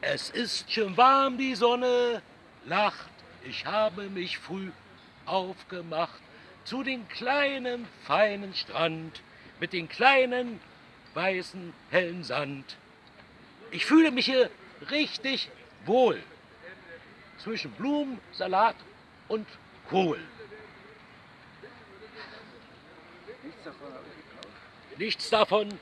Es ist schon warm, die Sonne lacht. Ich habe mich früh aufgemacht zu dem kleinen, feinen Strand mit dem kleinen, weißen, hellen Sand. Ich fühle mich hier richtig wohl zwischen Blumen, Salat und Kohl. Nichts davon habe ich. Nichts davon